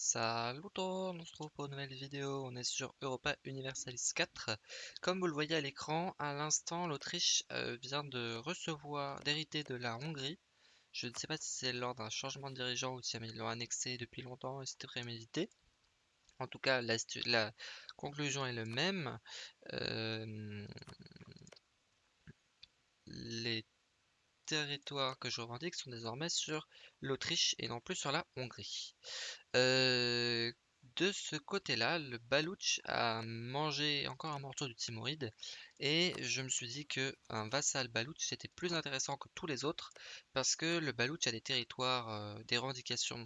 Salut tout le monde, on se retrouve pour une nouvelle vidéo, on est sur Europa Universalis 4. Comme vous le voyez à l'écran, à l'instant l'Autriche euh, vient de recevoir, d'hériter de la Hongrie. Je ne sais pas si c'est lors d'un changement de dirigeant ou si ils l'ont annexé depuis longtemps et c'était prémédité. En tout cas, la, la, conclusion est le même. Euh, les territoires que je revendique sont désormais sur l'Autriche et non plus sur la Hongrie. Euh, de ce côté-là, le Baloutch a mangé encore un morceau du Timoride et je me suis dit que un vassal Baloutch était plus intéressant que tous les autres parce que le Baloutch a des territoires, euh, des revendications,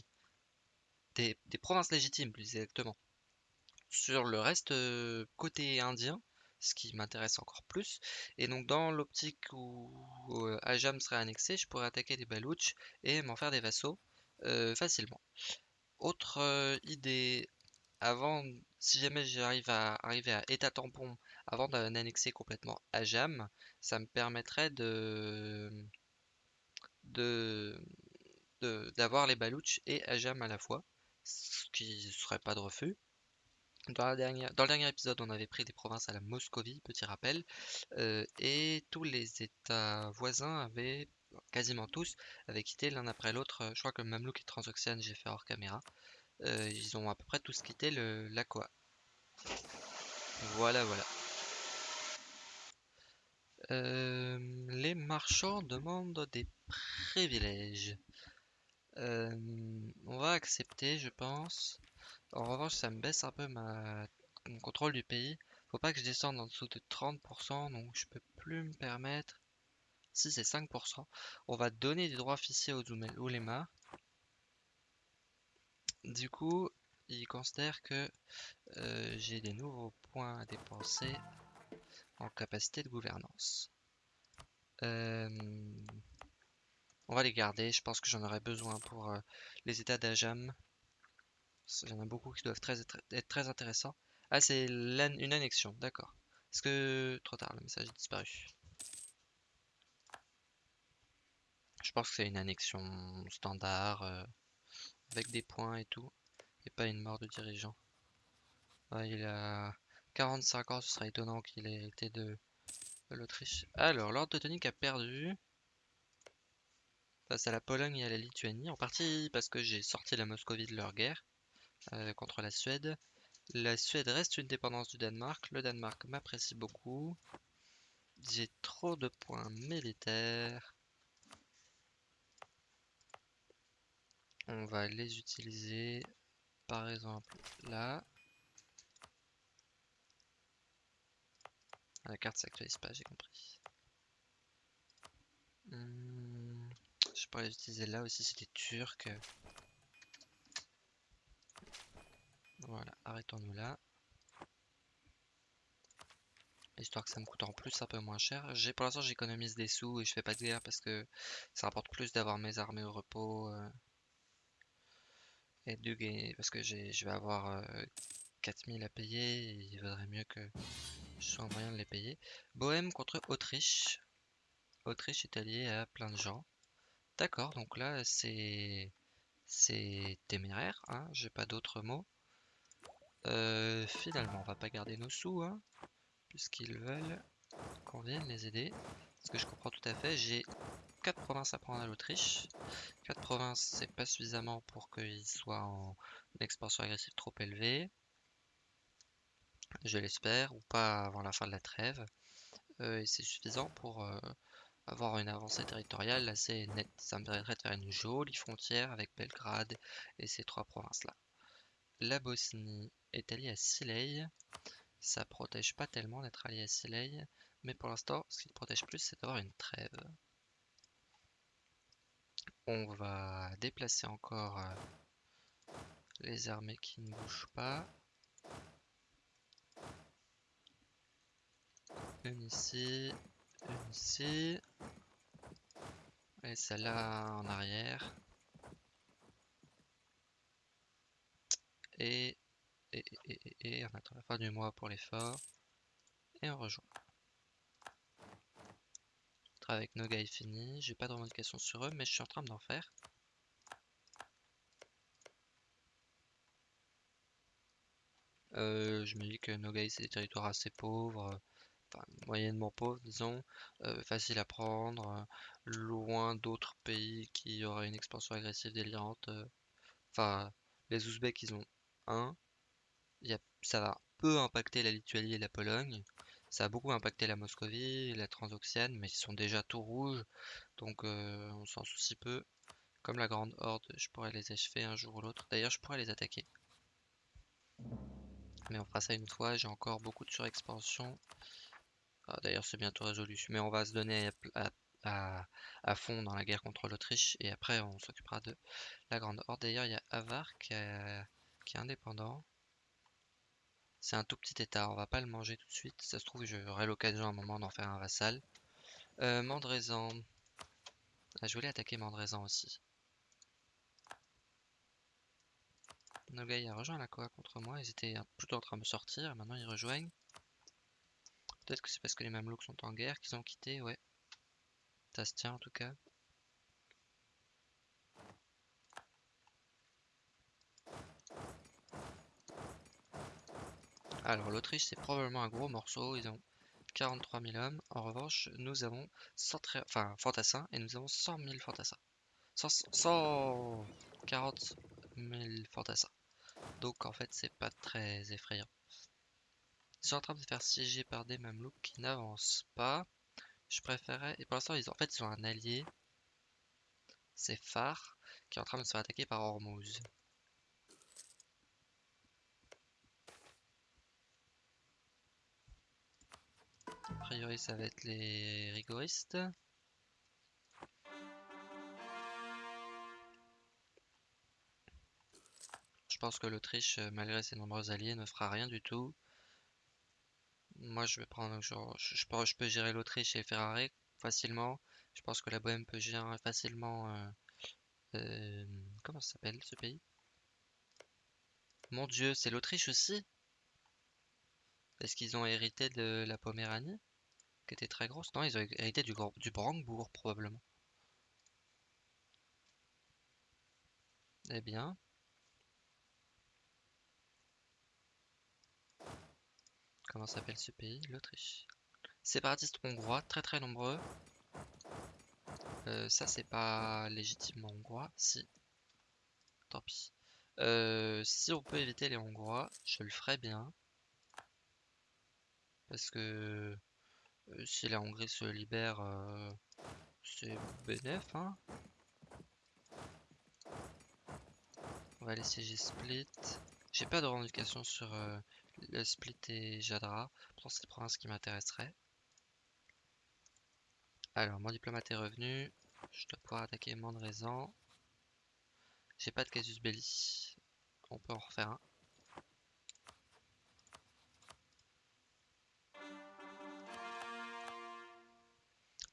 des, provinces légitimes plus exactement. Sur le reste euh, côté indien, ce qui m'intéresse encore plus. Et donc dans l'optique où, euh, Ajam serait annexé, je pourrais attaquer des Balouches et m'en faire des vassaux euh, facilement. Autre euh, idée, avant, si jamais j'arrive à arriver à état tampon avant d'annexer complètement Ajam, ça me permettrait de d'avoir les Balouches et Ajam à la fois, ce qui serait pas de refus. Dans, la dernière, dans le dernier épisode, on avait pris des provinces à la Moscovie, petit rappel, euh, et tous les États voisins avaient, quasiment tous, avaient quitté l'un après l'autre. Je crois que Mamelouk et Transoxiane, j'ai fait hors caméra. Euh, ils ont à peu près tous quitté l'Aqua. Voilà, voilà. Euh, les marchands demandent des privilèges. on va accepter, je pense. En revanche, ça me baisse un peu ma... mon contrôle du pays. Faut pas que je descende en dessous de 30%, donc je peux plus me permettre. Si c'est 5%, on va donner des droits officiels aux oulémas. Du coup, il considère que euh, j'ai des nouveaux points à dépenser en capacité de gouvernance. Euh, on va les garder, je pense que j'en aurai besoin pour euh, les états d'Ajam. Il y en a beaucoup qui doivent être très intéressants. Ah, c'est une annexion, d'accord. Est-ce que... Trop tard, le message est disparu? Je pense que c'est une annexion standard, euh, avec des points et tout, et pas une mort de dirigeant. il a 45 ans, ce serait étonnant qu'il ait hérité de, l'Autriche. Alors, l'ordre teutonique a perdu face à la Pologne et à la Lituanie, en partie parce que j'ai sorti la Moscovie de leur guerre, contre la Suède. La Suède reste une dépendance du Danemark. Le Danemark m'apprécie beaucoup. J'ai trop de points militaires. On va les utiliser par exemple là. La carte s'actualise pas, j'ai compris. Hmm, je pourrais les utiliser là aussi, c'est des Turcs. Voilà, arrêtons-nous là. Histoire que ça me coûte en plus un peu moins cher. J'ai Pour l'instant j'économise des sous et je fais pas de guerre parce que ça rapporte plus d'avoir mes armées au repos. Euh, et de gagner parce que je vais avoir 4000 euh, à payer et il vaudrait mieux que je sois en moyen de les payer. Bohème contre Autriche. Autriche est allié à plein de gens. D'accord, donc là c'est c'est téméraire, hein, j'ai pas d'autres mots. Euh, finalement, on va pas garder nos sous, hein, puisqu'ils veulent qu'on vienne les aider. Ce que je comprends tout à fait, j'ai 4 provinces à prendre à l'Autriche. 4 provinces, c'est pas suffisamment pour qu'ils soient en expansion agressive trop élevée. Je l'espère, ou pas avant la fin de la trêve. Euh, et c'est suffisant pour euh, avoir une avancée territoriale assez nette. Ça me permettrait de faire une jolie frontière avec Belgrade et ces trois provinces-là. La Bosnie est allié à Silei. Ça protège pas tellement d'être allié à Silei, mais pour l'instant, ce qui protège plus, c'est d'avoir une trêve. On va déplacer encore euh, les armées qui ne bougent pas. Une ici, une ici. Et celle-là en arrière. Et et, et, et, on attend la fin du mois pour l'effort. Et on rejoint. Travail avec Noga est fini. J'ai pas de revendication sur eux, mais je suis en train d'en faire. Euh, je me dis que Nogai c'est des territoires assez pauvres, enfin moyennement pauvres disons, euh, facile à prendre, euh, loin d'autres pays qui auraient une expansion agressive délirante. Enfin, les Ouzbeks ils ont un, ça va peu impacter la Lituanie et la Pologne, ça a beaucoup impacté la Moscovie, la Transoxiane, mais ils sont déjà tout rouges, donc on s'en soucie peu. Comme la Grande Horde, je pourrais les achever un jour ou l'autre. D'ailleurs, je pourrais les attaquer. Mais on fera ça une fois, j'ai encore beaucoup de surexpansion. Ah, d'ailleurs, c'est bientôt résolu. Mais on va se donner à, fond dans la guerre contre l'Autriche. Et après, on s'occupera de la Grande Horde. D'ailleurs, il y a Avar qui, est indépendant. C'est un tout petit état, on va pas le manger tout de suite. Ça se trouve, j'aurai l'occasion à un moment d'en faire un vassal. Euh, Ah, je voulais attaquer Mandrézan aussi. Nogai a rejoint la Koa contre moi, ils étaient plutôt en train de me sortir, maintenant ils rejoignent. Peut-être que c'est parce que les Mamelouks sont en guerre qu'ils ont quitté, ouais. Ça se tient en tout cas. Alors l'Autriche c'est probablement un gros morceau, ils ont 43 000 hommes. En revanche, nous avons 100 enfin, fantassins et nous avons 100 000 fantassins. 140 000 fantassins. Donc en fait, c'est pas très effrayant. Ils sont en train de faire siéger par des mamelouks qui n'avancent pas. Je préférais. Et pour l'instant, ils ont... en fait, ils ont un allié. C'est Phare qui est en train de se faire attaquer par Hormuz. A priori, ça va être les rigoristes. Je pense que l'Autriche, euh, malgré ses nombreux alliés, ne fera rien du tout. Moi, je vais prendre, je, je, peux gérer l'Autriche et Ferrari facilement. Je pense que la Bohème peut gérer facilement. Euh, euh, comment ça s'appelle ce pays? Mon Dieu, c'est l'Autriche aussi? Est-ce qu'ils ont hérité de la Poméranie Qui était très grosse Non, ils ont hérité du, du Brandebourg probablement. Eh bien, Comment s'appelle ce pays L'Autriche? Séparatistes hongrois, très très nombreux. Euh, ça c'est pas légitimement hongrois. Si. Tant pis. Euh, si on peut éviter les hongrois, je le ferai bien. Parce que si la Hongrie se libère, c'est bénéf. Hein on va laisser G Split. J'ai pas de revendication sur le Split et Jadra. Pour ces provinces qui m'intéresseraient. Alors, mon diplomate est revenu. Je dois pouvoir attaquer Mandrézan. J'ai pas de casus belli. On peut en refaire un.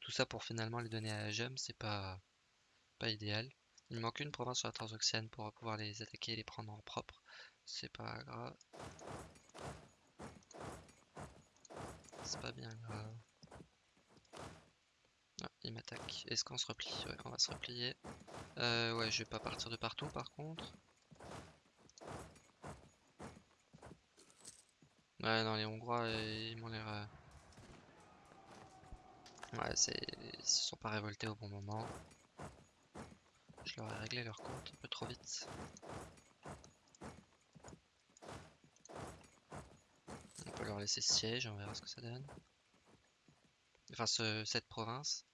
Tout ça pour finalement les donner à Jem, c'est pas, pas idéal. Il manque une province sur la Transoxiane pour pouvoir les attaquer et les prendre en propre. C'est pas grave. C'est pas bien grave. Ah, il m'attaque. Est-ce qu'on se replie? Ouais, on va se replier. Euh, ouais, je vais pas partir de partout par contre. Ouais, non, les Hongrois, ils m'ont l'air... Euh, ouais. Ils se sont pas révoltés au bon moment. Je leur ai réglé leur compte un peu trop vite. leur laisser siège, on verra ce que ça donne. Enfin, cette province.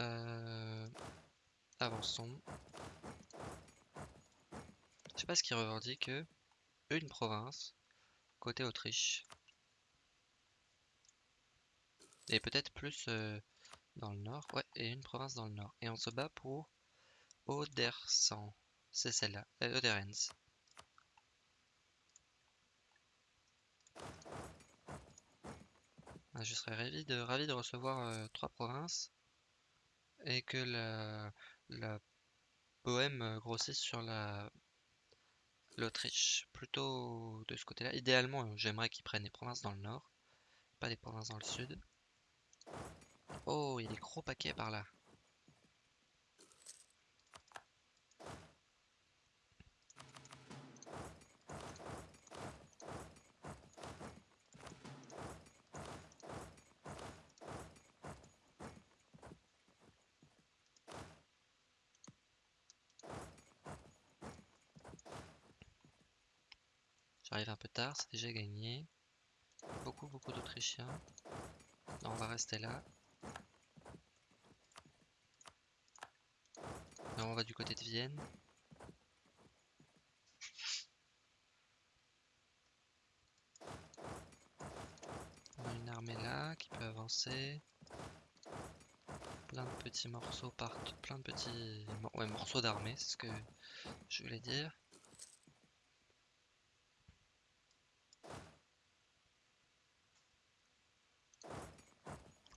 Euh, avançons. Je sais pas ce qui revendique une province côté Autriche. Et peut-être plus euh, dans le nord. Ouais, et une province dans le nord. Et on se bat pour Odersan. C'est celle-là. Euh, Oderens. Ah, je serais ravi de, recevoir euh, trois provinces et que la, la Bohème euh, grossisse sur la l'Autriche, plutôt de ce côté-là. Idéalement, j'aimerais qu'ils prennent des provinces dans le nord, pas des provinces dans le sud. Oh, il y des gros paquets par là. J'arrive un peu tard, c'est déjà gagné. Beaucoup, beaucoup d'Autrichiens. On va rester là. On va du côté de Vienne. On a une armée là qui peut avancer. Plein de petits morceaux partout. Plein de petits ouais, morceaux d'armée, c'est ce que je voulais dire.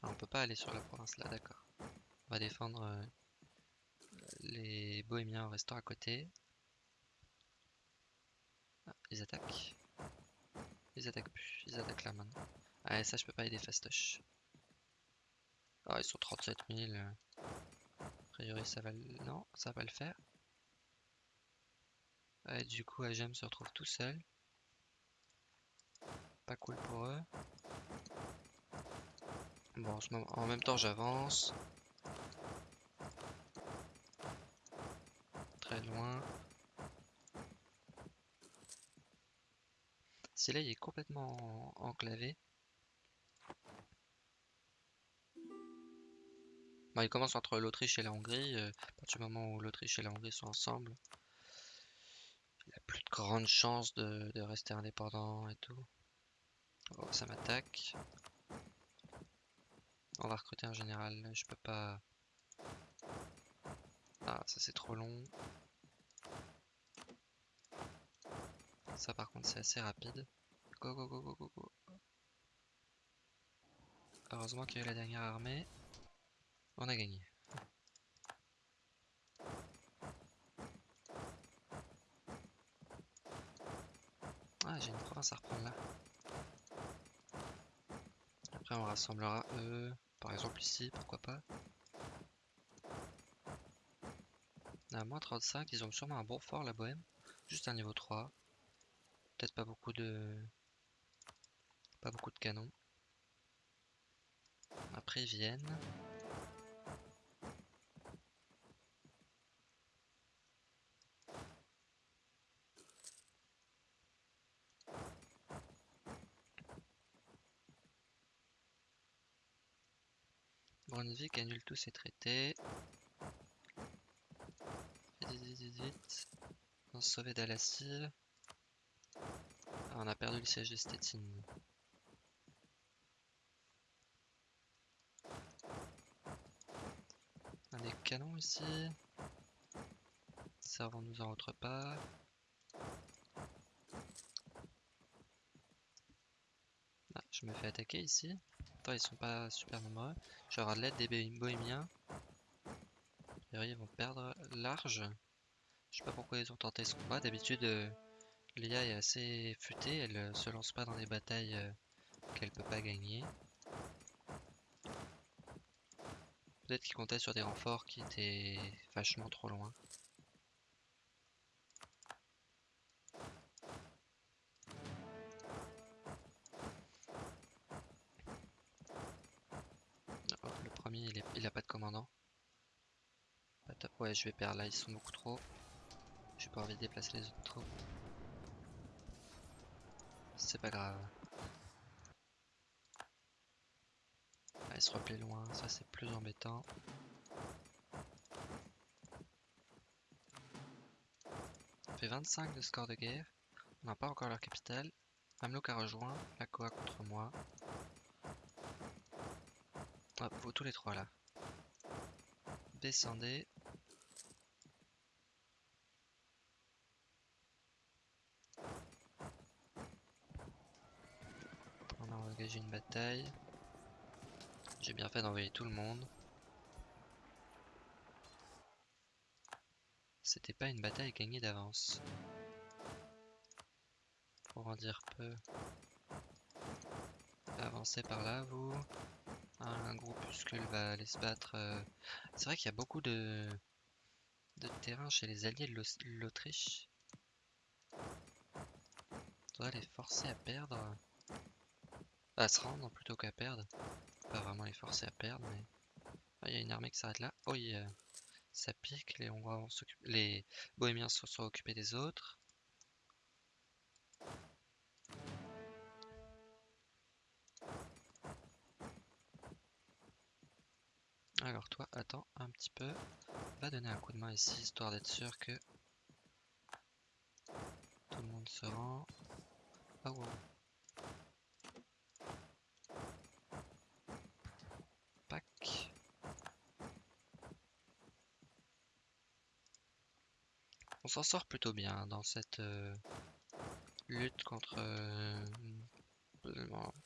Ah, on peut pas aller sur la province là, d'accord. On va défendre euh, les bohémiens en restant à côté. Ah, ils attaquent. Ils attaquent plus, ils attaquent là maintenant. Ah, ça je peux pas aider fastoche. Ah, ils sont 37 000. A priori, ça va le... Non, ça va le faire. Et du coup, Ajem se retrouve tout seul. Pas cool pour eux. Bon, en même temps, j'avance. Très loin. Si là, il est complètement enclavé. il commence entre l'Autriche et la Hongrie. Euh, à partir du moment où l'Autriche et la Hongrie sont ensemble, il a plus de grandes chances de, rester indépendant et tout. Oh, ça m'attaque. On va recruter un général. Je peux pas. Ah, ça c'est trop long. Ça par contre c'est assez rapide. Go go go go go go. Heureusement qu'il y a eu la dernière armée. On a gagné. Ah, j'ai une province à reprendre là. Après, on rassemblera eux, par exemple ici, pourquoi pas. À moins 35, ils ont sûrement un bon fort la bohème. Juste un niveau 3. Peut-être pas beaucoup de. Pas beaucoup de canons. Après ils viennent. Brunswick annule tous ses traités. Vite, vite. On se sauver d'Alassive. Ah, on a perdu le siège de Stettin. On a des canons ici. Servons-nous en autre part. Ah, je me fais attaquer ici ils sont pas super nombreux. Je vais l'aide des bohémiens. ils vont perdre large. Je sais pas pourquoi ils ont tenté ce combat. D'habitude, euh, Léa est assez futée. Elle euh, se lance pas dans des batailles euh, qu'elle peut pas gagner. Peut-être qu'ils comptaient sur des renforts qui étaient vachement trop loin. Ouais, je vais perdre là, ils sont beaucoup trop. J'ai pas envie de déplacer les autres troupes. C'est pas grave. Ah, il se replaient loin, ça c'est plus embêtant. On fait 25 de score de guerre. On n'a pas encore leur capitale. Mamlouk a rejoint la Koa contre moi. Hop, vous tous les trois là. Descendez. Engagé une bataille. J'ai bien fait d'envoyer tout le monde. C'était pas une bataille gagnée d'avance. Pour en dire peu. Avancez par là, vous un groupuscule va aller se battre. Euh, c'est vrai qu'il y a beaucoup de... de terrain chez les alliés de l'Autriche. On doit les forcer à perdre à se rendre plutôt qu'à perdre. Pas vraiment les forcer à perdre, mais. Ah, il y a une armée qui s'arrête là. Oh, y a... ça pique. Les, Hongrois vont les Bohémiens se sont occupés des autres. Alors toi, attends un petit peu. Va donner un coup de main ici, histoire d'être sûr que tout le monde se rend. Ah oh, wow. On s'en sort plutôt bien dans cette euh, lutte contre euh,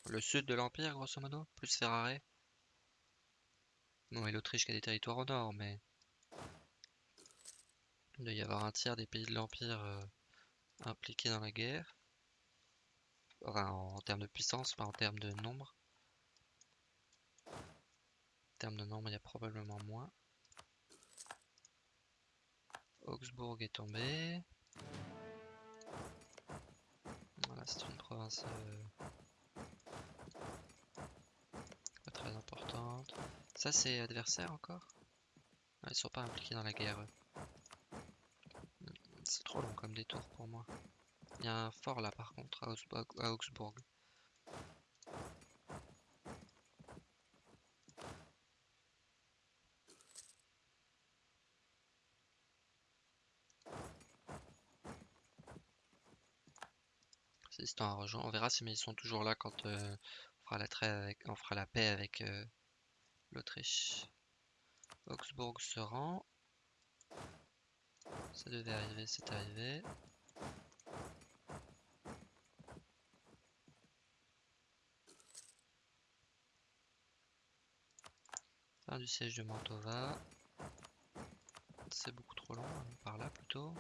le sud de l'Empire, grosso modo, plus Ferrare. Non, et l'Autriche qui a des territoires au nord, mais il doit y avoir un tiers des pays de l'Empire euh, impliqués dans la guerre. Enfin, en, termes de puissance, pas en termes de nombre. En termes de nombre, il y a probablement moins. Augsbourg est tombé. Voilà, c'est une province euh, pas très importante. Ça, c'est adversaire encore? Ah, Ils sont pas impliqués dans la guerre. C'est trop long comme détour pour moi. Il y a un fort là par contre à Augsbourg. On verra si mais ils sont toujours là quand euh, on fera la avec, on fera la paix avec euh, l'Autriche. Augsbourg se rend. Ça devait arriver, c'est arrivé. Fin du siège de Mantova. C'est beaucoup trop long, hein, par là plutôt.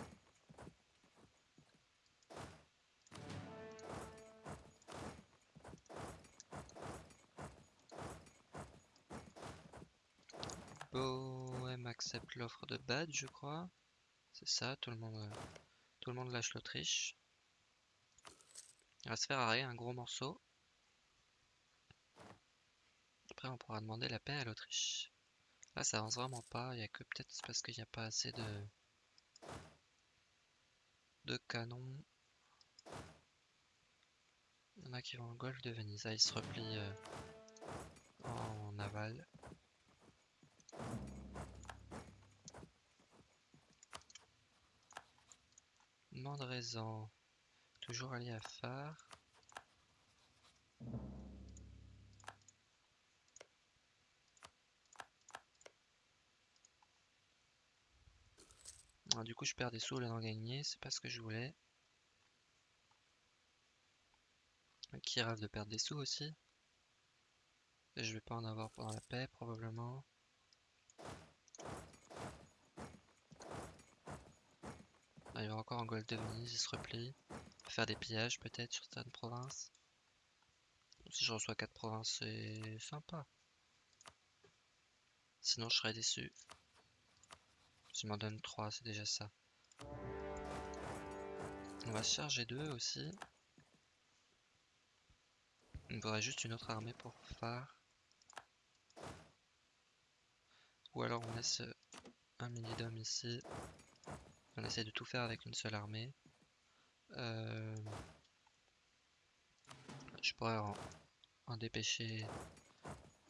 Accepte l'offre de Bad, je crois. C'est ça, tout le monde, tout le monde lâche l'Autriche. Il va se faire arrêter un gros morceau. Après, on pourra demander la paix à l'Autriche. Là, ça avance vraiment pas. Il y a que peut-être parce qu'il n'y a pas assez de de canons. Il y en a qui vont au golfe de Venise. Ah, ils se replient euh, en aval. Mandrezan, toujours allié à phare. Ah, du coup, je perds des sous au lieu d'en gagner, c'est pas ce que je voulais. Qui rêve de perdre des sous aussi? Je vais pas en avoir pendant la paix, probablement. Il aura encore un Gold de Venise, il se replie. Faire des pillages peut-être sur certaines provinces. Si je reçois 4 provinces, c'est sympa. Sinon, je serais déçu. S'il m'en donne 3, c'est déjà ça. On va se charger d'eux aussi. Il me faudrait juste une autre armée pour phare. Ou alors on laisse un mini d'hommes ici. On essaie de tout faire avec une seule armée. Euh, je pourrais en, dépêcher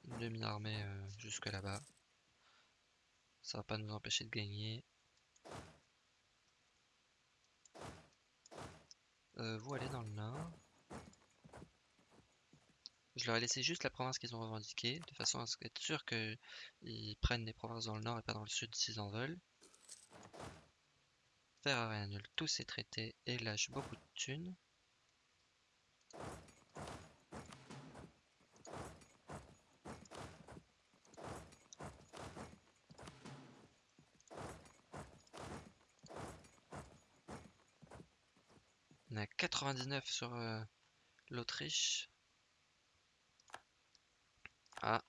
une demi-armée euh, jusque là-bas. Ça va pas nous empêcher de gagner. Euh, vous allez dans le nord. Je leur ai laissé juste la province qu'ils ont revendiquée, de façon à être sûr qu'ils prennent des provinces dans le nord et pas dans le sud s'ils en veulent. Ferrari annule tous ses traités et lâche beaucoup de thunes. On a 99 sur euh, l'Autriche. Ah.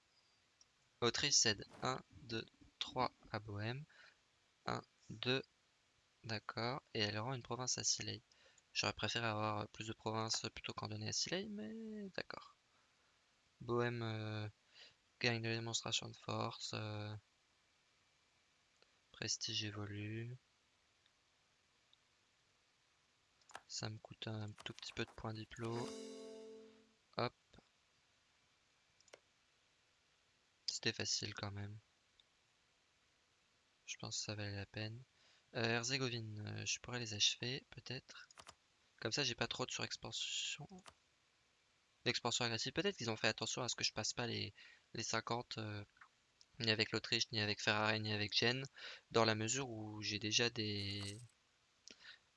Autriche cède 1, 2, 3 à Bohème. 1, 2, D'accord. Et elle rend une province à Silei. J'aurais préféré avoir plus de provinces plutôt qu'en donner à Silei, mais d'accord. Bohème euh, gagne de la démonstration de force. Euh, prestige évolue. Ça me coûte un tout petit peu de points diplo. Hop. C'était facile quand même. Je pense que ça valait la peine. Euh, Herzégovine, euh, je pourrais les achever, peut-être. Comme ça, j'ai pas trop de surexpansion. D'expansion agressive. Peut-être qu'ils ont fait attention à ce que je passe pas les, les 50 euh, ni avec l'Autriche, ni avec Ferrari, ni avec Gênes, dans la mesure où j'ai déjà des,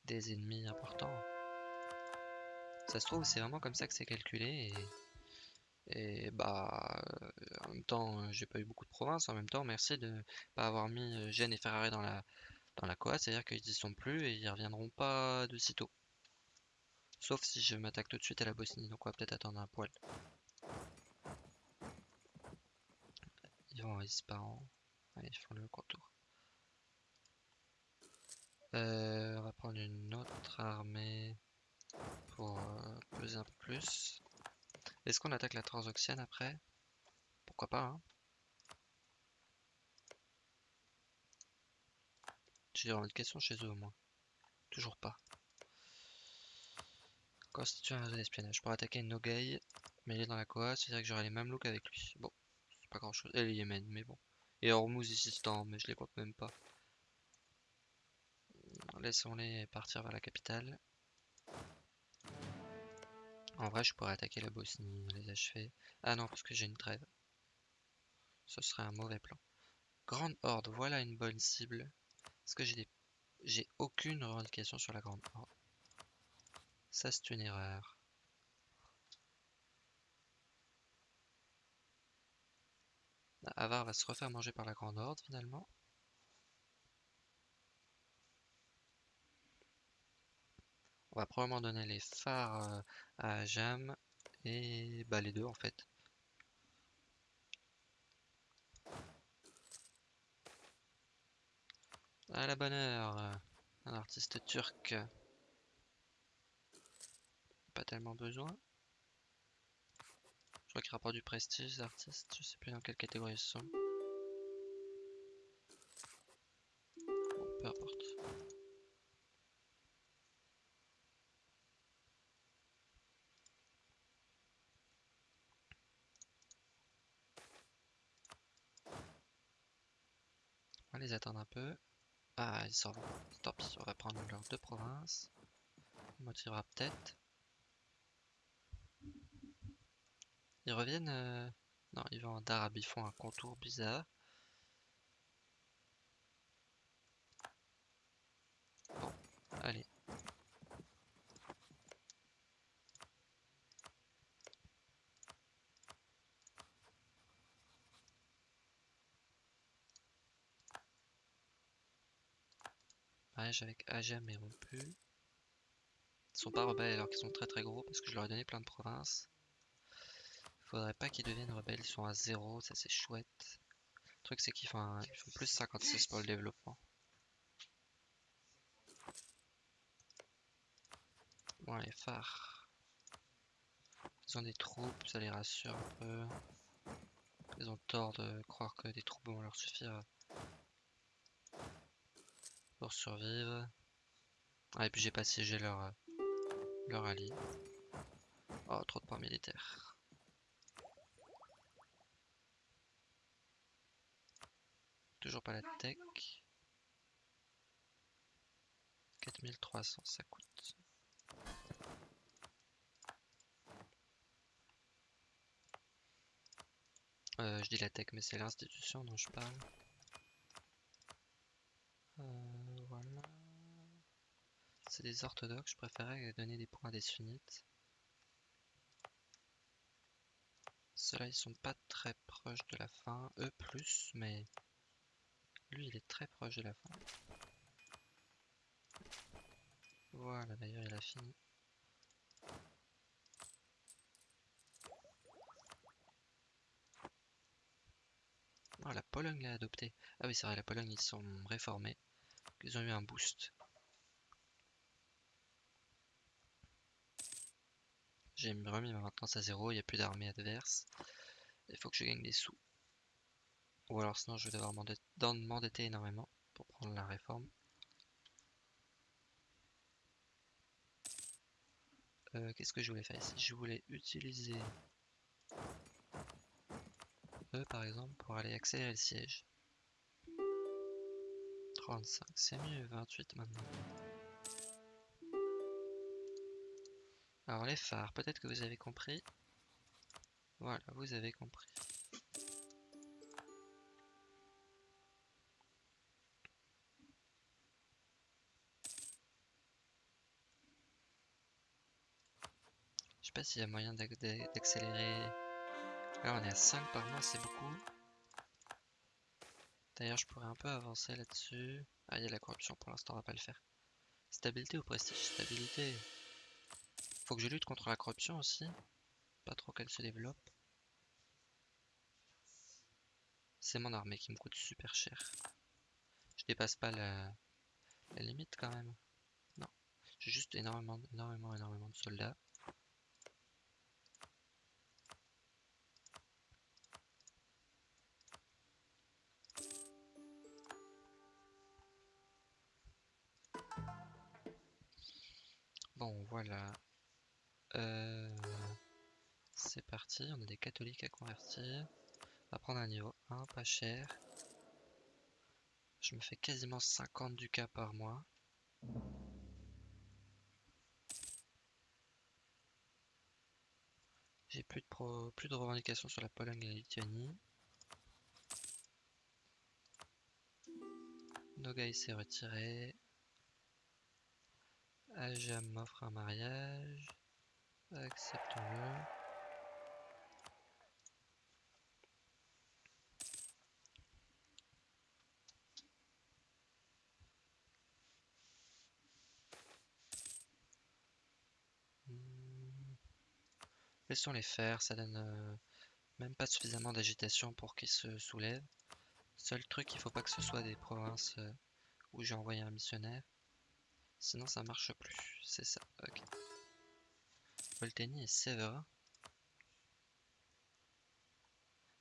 des ennemis importants. Ça se trouve, c'est vraiment comme ça que c'est calculé. Et, et bah, euh, en même temps, j'ai pas eu beaucoup de provinces. En même temps, merci de pas avoir mis Gênes et Ferrari dans la, dans la Coa. C'est-à-dire qu'ils y sont plus et ils reviendront pas de sitôt. Sauf si je m'attaque tout de suite à la Bosnie. Donc on va peut-être attendre un poil. Ils vont en. Allez, ils font le contour. Euh, on va prendre une autre armée pour euh, peser un peu plus. Est-ce qu'on attaque la Transoxiane après? Pourquoi pas, hein? J'ai une question chez eux au moins. Toujours pas. Constituer un réseau d'espionnage. Pour attaquer une Nogai, mais il est dans la Koa, c'est-à-dire que j'aurai les mêmes looks avec lui. Bon, c'est pas grand chose. Et le Yémen, mais bon. Et Hormuz ici, mais je les compte même pas. Laissons-les partir vers la capitale. En vrai, je pourrais attaquer la Bosnie, les achever. Ah non, parce que j'ai une trêve. Ce serait un mauvais plan. Grande Horde, voilà une bonne cible. Est-ce que j'ai des... J'ai aucune revendication sur la Grande Horde. Ça, c'est une erreur. Avar va se refaire manger par la Grande Horde, finalement. On va probablement donner les phares euh, à Jam et bah les deux en fait. À la bonne heure, un artiste turc. Pas tellement besoin. Je crois qu'il rapporte du prestige, artistes. Je sais plus dans quelle catégorie ils sont. Peu importe. On va les attendre un peu. Ils s'en vont. Tant pis, on va prendre leurs deux provinces. On motivera peut-être. Ils reviennent... Euh, non, ils vont en Darab, ils font un contour bizarre. Bon, allez. Avec Ajem est rompu. Ils sont pas rebelles alors qu'ils sont très très gros parce que je leur ai donné plein de provinces. Faudrait pas qu'ils deviennent rebelles, ils sont à 0, ça c'est chouette. Le truc c'est qu'ils font, font plus 56 pour le développement. Bon les phares. Ils ont des troupes, ça les rassure un peu. Ils ont tort de croire que des troupes vont leur suffire pour survivre. Ah, et puis j'ai pas siégé leur, leur allié. Oh, trop de points militaires. Toujours pas la tech. 4300 ça coûte. Euh, je dis la tech mais c'est l'institution dont je parle. Euh, voilà. C'est des orthodoxes, je préférais donner des points à des sunnites. Ceux-là, ils sont pas très proches de la fin. Eux, plus, mais lui, il est très proche de la fin. Voilà, d'ailleurs, il a fini. Oh, la Pologne l'a adopté. Ah oui, c'est vrai, la Pologne, ils sont réformés. Ils ont eu un boost. J'ai remis ma maintenance à zéro, il n'y a plus d'armée adverse. Il faut que je gagne des sous. Ou alors sinon je vais devoir m'endetter énormément pour prendre la réforme. Euh, qu'est-ce que je voulais faire ici? Je voulais utiliser eux par exemple pour aller accélérer le siège. 35, c'est mieux, 28 maintenant. Alors les phares, peut-être que vous avez compris. Voilà, vous avez compris. Je sais pas s'il y a moyen d'accélérer. Là on est à 5 par mois, c'est beaucoup. D'ailleurs je pourrais un peu avancer là-dessus. Ah il y a la corruption pour l'instant, on va pas le faire. Stabilité ou prestige? Stabilité. Faut que je lutte contre la corruption aussi. Pas trop qu'elle se développe. C'est mon armée qui me coûte super cher. Je dépasse pas la, limite quand même. Non. J'ai juste énormément, énormément, énormément de soldats. Bon, voilà. Euh, c'est parti, on a des catholiques à convertir. On va prendre un niveau 1, pas cher. Je me fais quasiment 50 ducats par mois. J'ai plus de, plus de revendications sur la Pologne et la Lituanie. Nogai s'est retiré. Ajam m'offre un mariage. Acceptons-le. Hmm. Laissons-les faire, ça donne euh, même pas suffisamment d'agitation pour qu'ils se soulèvent. Seul truc, il faut pas que ce soit des provinces euh, où j'ai envoyé un missionnaire. Sinon ça marche plus, c'est ça, ok. Olteni et Séverin.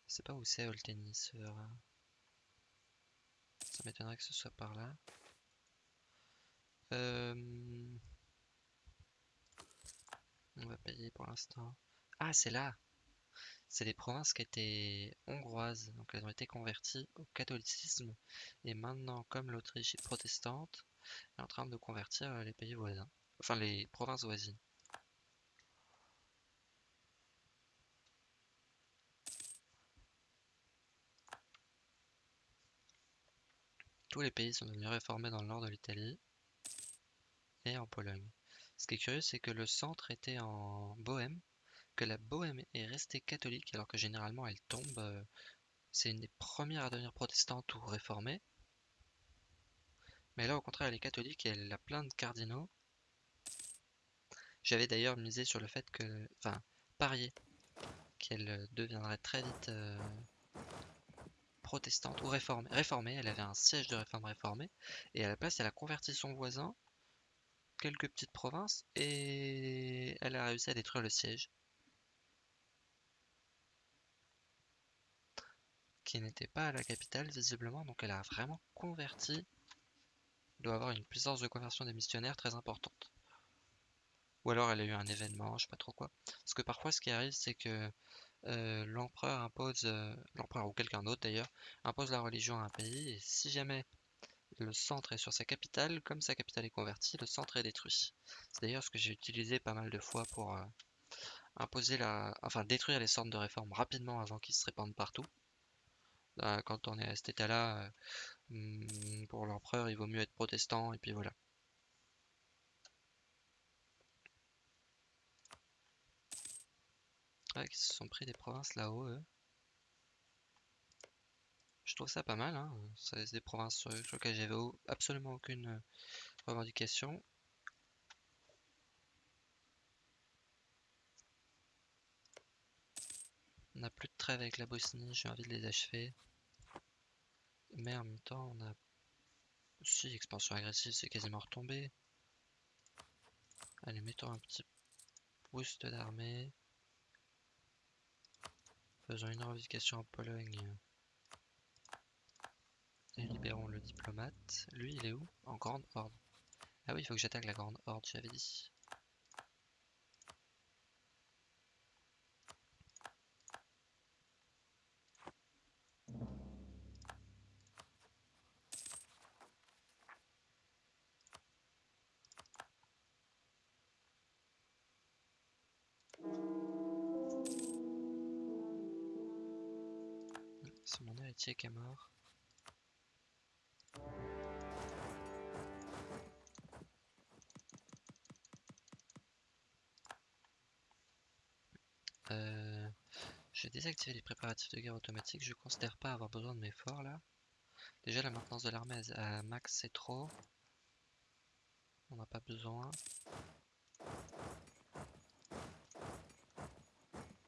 Je sais pas où c'est Olteni, Séverin. Ça m'étonnerait que ce soit par là. Euh, on va payer pour l'instant. Ah, c'est là C'est des provinces qui étaient hongroises, donc elles ont été converties au catholicisme. Et maintenant, comme l'Autriche est protestante, elle est en train de convertir les pays voisins. Enfin, les provinces voisines. Tous les pays sont devenus réformés dans le nord de l'Italie et en Pologne. Ce qui est curieux, c'est que le centre était en Bohème, que la Bohème est restée catholique alors que généralement elle tombe. Euh, c'est une des premières à devenir protestante ou réformée. Mais là, au contraire, elle est catholique et elle a plein de cardinaux. J'avais d'ailleurs misé sur le fait que, enfin, parié qu'elle deviendrait très vite euh, protestante ou réformée. Réformée, elle avait un siège de réforme réformée, et à la place, elle a converti son voisin, quelques petites provinces, et elle a réussi à détruire le siège. Qui n'était pas à la capitale, visiblement, donc elle a vraiment converti. doit avoir une puissance de conversion des missionnaires très importante. Ou alors elle a eu un événement, je sais pas trop quoi. Parce que parfois, ce qui arrive, c'est que euh, l'empereur impose, euh, l'empereur ou quelqu'un d'autre d'ailleurs, impose la religion à un pays, et si jamais le centre est sur sa capitale, comme sa capitale est convertie, le centre est détruit. C'est d'ailleurs ce que j'ai utilisé pas mal de fois pour euh, imposer la, enfin détruire les centres de réforme rapidement avant qu'ils se répandent partout. Quand on est à cet état-là, hmm, pour l'empereur, il vaut mieux être protestant, et puis voilà. Qui se sont pris des provinces là-haut, Je trouve ça pas mal, hein. C'est des provinces sur, lesquelles j'avais absolument aucune euh, revendication. On n'a plus de trêve avec la Bosnie, j'ai envie de les achever. Mais en même temps, on a... Si, expansion agressive, c'est quasiment retombé. Allez, mettons un petit boost d'armée. Faisons une revendication en Pologne. Et libérons le diplomate. Lui, il est où? En Grande Horde. Ah oui, il faut que j'attaque la Grande Horde, j'avais dit. Qui est mort. Euh, J'ai désactivé les préparatifs de guerre automatiques. Je considère pas avoir besoin de mes forts là. Déjà la maintenance de l'armée à max c'est trop. On n'a pas besoin.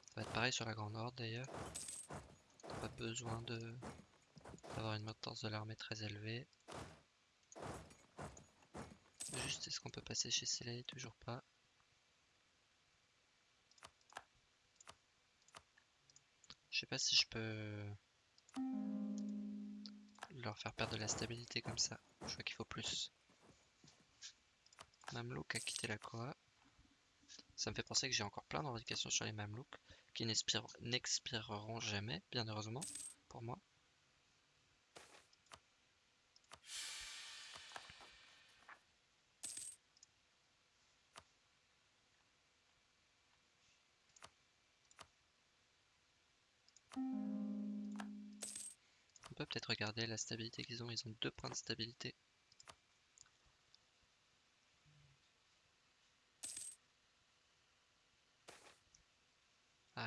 Ça va être pareil sur la grande horde d'ailleurs. Pas besoin de d'avoir une maintenance de l'armée très élevée. Juste est-ce qu'on peut passer chez Soleil Toujours pas. Je sais pas si je peux leur faire perdre de la stabilité comme ça. Je vois qu'il faut plus. Mamelouk a quitté la Koa. Ça me fait penser que j'ai encore plein d'indications sur les Mamelouks qui n'expireront jamais, bien heureusement, pour moi. On peut peut-être regarder la stabilité qu'ils ont. Ils ont deux points de stabilité.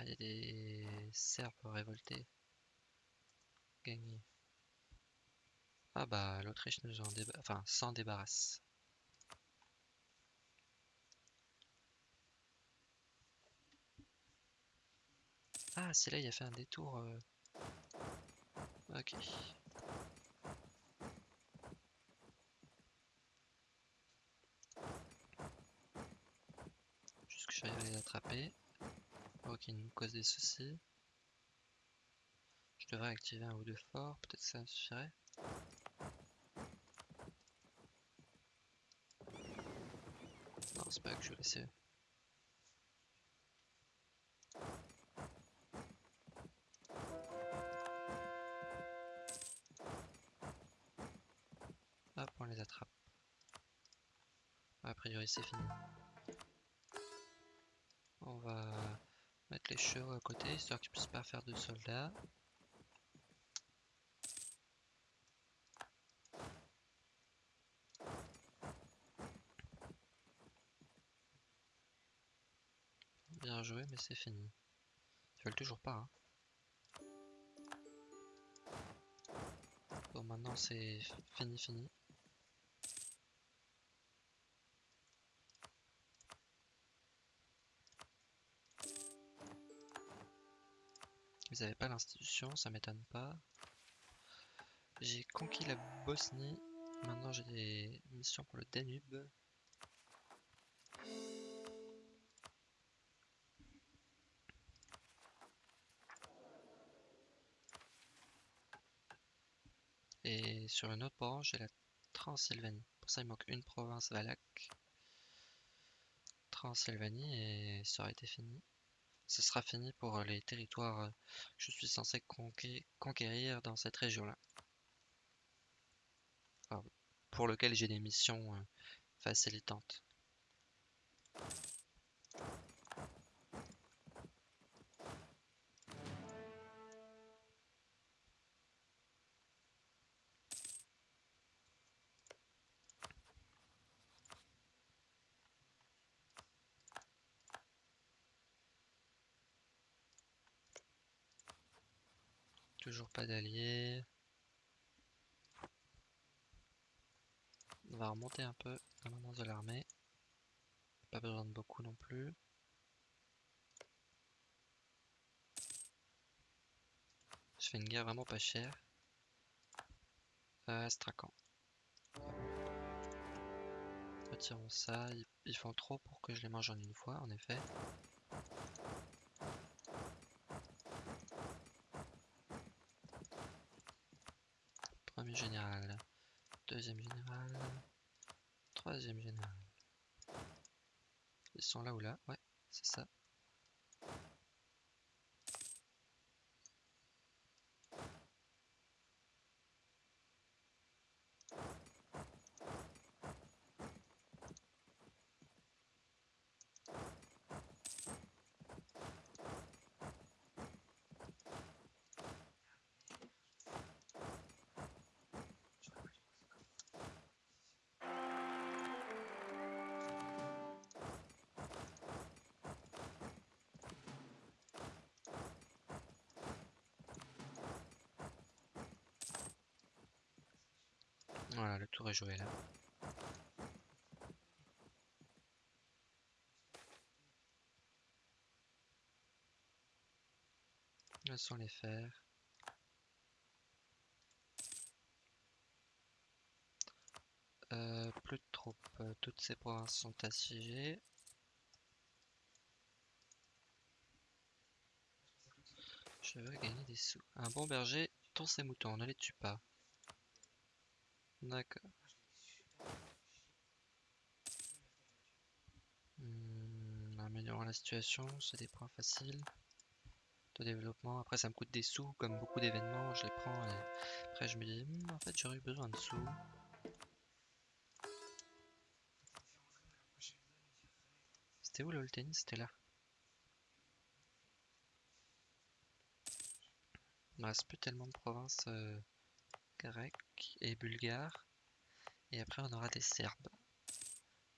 Ah, il y a des Serbes révoltés. Gagnés. Ah bah, l'Autriche nous en enfin, s'en débarrasse. Ah, c'est là, il a fait un détour. Euh. Ok. Juste que j'arrive à les attraper. Ok, nous cause des soucis. Je devrais activer un ou deux forts, peut-être ça suffirait. Non, c'est pas que je vais laisser. Hop, on les attrape. A priori, c'est fini. On va mettre les chevaux à côté, histoire qu'ils puissent pas faire de soldats. Bien joué, mais c'est fini. Ils veulent toujours pas. Hein. Bon, maintenant c'est fini, fini. Ils n'avaient pas l'institution, ça m'étonne pas. J'ai conquis la Bosnie. Maintenant j'ai des missions pour le Danube. Et sur une autre branche, j'ai la Transylvanie. Pour ça, il manque une province Valak. Transylvanie et ça aurait été fini ce sera fini pour euh, les territoires euh, que je suis censé conquérir dans cette région-là. pour lequel j'ai des missions euh, facilitantes. Toujours pas d'alliés. On va remonter un peu la maintenance de l'armée. Pas besoin de beaucoup non plus. Je fais une guerre vraiment pas chère. Euh. Retirons ça. ils font trop pour que je les mange en une fois, en effet. Général, deuxième général, troisième général. Ils sont là ou là? Ouais, c'est ça. Voilà, le tour est joué là. Là les fers? Euh, plus de troupes. Euh, toutes ces provinces sont assiégées. Je veux gagner des sous. Un bon berger tond ses moutons, ne les tue pas. D'accord. Hmm, améliorant la situation, c'est des points faciles de développement. Après, ça me coûte des sous, comme beaucoup d'événements, je les prends et après je me dis, hmm, en fait, j'aurais eu besoin de sous. C'était où le tennis C'était là. Il me reste plus tellement de provinces euh, grecques et bulgares. Et après, on aura des Serbes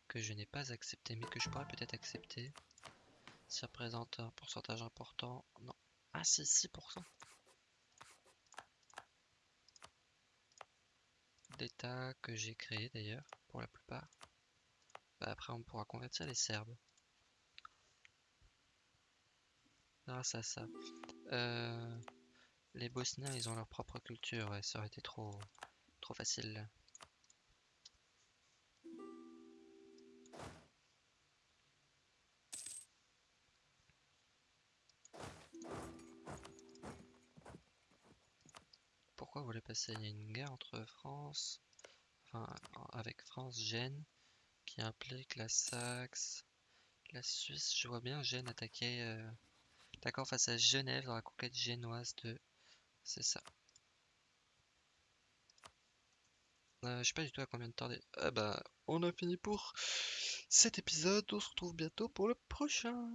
que je n'ai pas accepté, mais que je pourrais peut-être accepter. Ça représente un pourcentage important. Non. Ah si, 6%. D'État que j'ai créé d'ailleurs, pour la plupart. Bah, après, on pourra convertir les Serbes. Grâce à ça. Euh, les Bosniens, ils ont leur propre culture, et ça aurait été trop, trop facile. Pourquoi vous voulez passer? Il y a une guerre entre France, enfin avec France, Gênes, qui implique la Saxe, la Suisse. Je vois bien Gênes attaquer, euh, d'accord, face à Genève dans la conquête génoise de, c'est ça. Euh, je sais pas du tout à combien de temps. Ah bah, on a fini pour cet épisode. On se retrouve bientôt pour le prochain.